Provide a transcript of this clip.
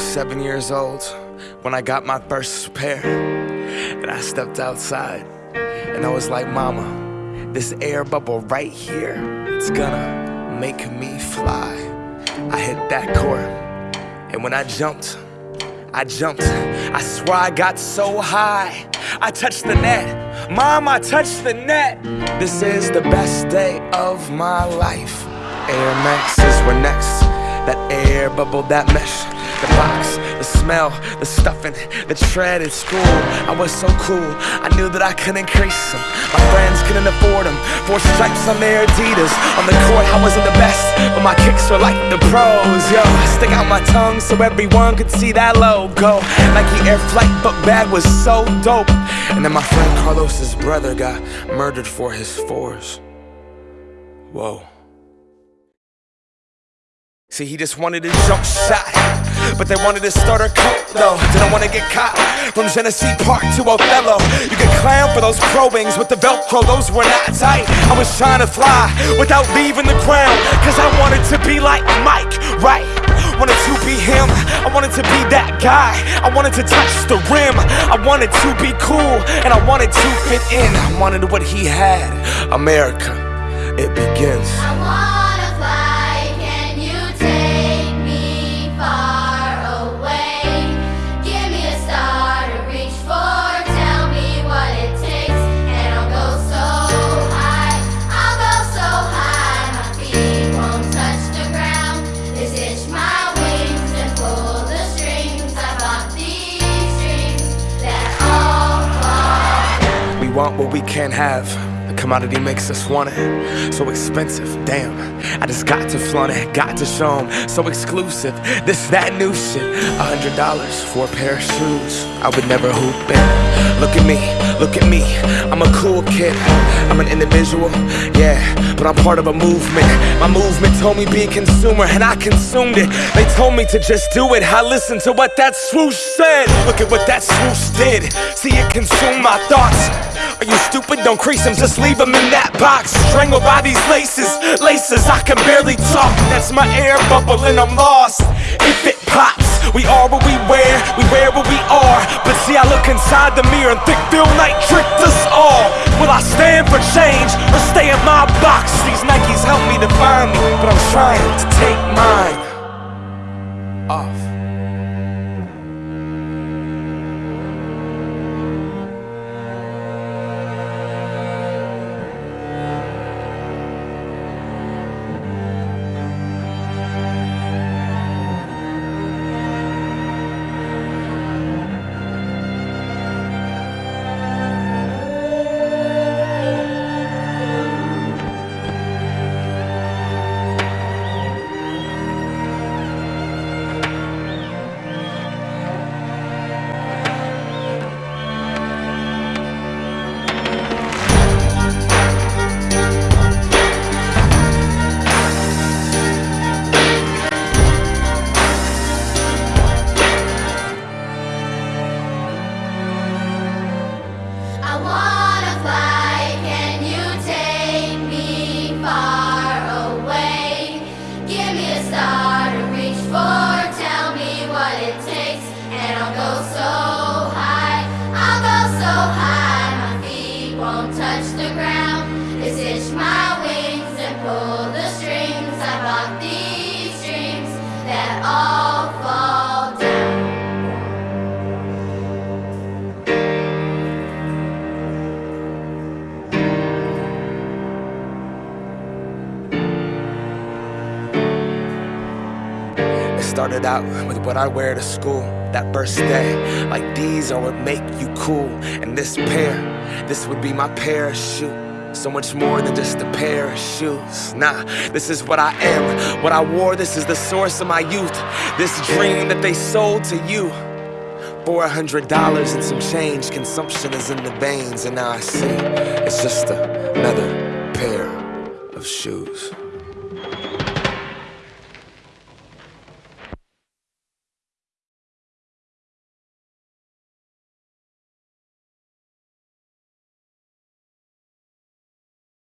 was seven years old when I got my first pair. And I stepped outside and I was like, Mama, this air bubble right here, it's gonna make me fly. I hit that court, and when I jumped, I jumped. I swear I got so high. I touched the net. Mom, I touched the net. This is the best day of my life. Air Maxes were next. That air bubble, that mesh, the box, the smell, the stuffing, the tread at school. I was so cool, I knew that I couldn't increase them. My friends couldn't afford them. Four stripes on their Adidas. On the court, I wasn't the best, but my kicks were like the pros. Yo, I stick out my tongue so everyone could see that logo. Nike Air Flight book bag was so dope. And then my friend Carlos's brother got murdered for his fours. Whoa. See, he just wanted a jump shot. But they wanted to start a cult though. Didn't want to get caught from Genesee Park to Othello. You could clown for those Pro Wings with the Velcro, those were not tight. I was trying to fly without leaving the ground. Cause I wanted to be like Mike, right? Wanted to be him, I wanted to be that guy. I wanted to touch the rim, I wanted to be cool, and I wanted to fit in. I wanted what he had. America, it begins. Want what we can't have. The commodity makes us want it. So expensive, damn. I just got to flaunt it, got to show 'em. So exclusive, this, that new shit. A hundred dollars for a pair of shoes. I would never hoop in. Look at me, look at me. I'm a cool kid. I'm an individual, yeah, but I'm part of a movement. My movement told me be a consumer, and I consumed it. They told me to just do it. I listened to what that swoosh said. Look at what that swoosh did. See it consume my thoughts. Are you stupid? Don't crease them, just leave them in that box. Strangled by these laces, laces, I can barely talk. That's my air bubble and I'm lost. If it pops, we are what we wear, we wear what we are. But see, I look inside the mirror and think Phil Knight tricked us all. Will I stand for change touch started out with what I wear to school that first day. Like these are what make you cool. And this pair, this would be my parachute. So much more than just a pair of shoes. Nah, this is what I am. What I wore, this is the source of my youth. This dream that they sold to you. Four hundred dollars and some change. Consumption is in the veins, and now I see it's just another pair of shoes.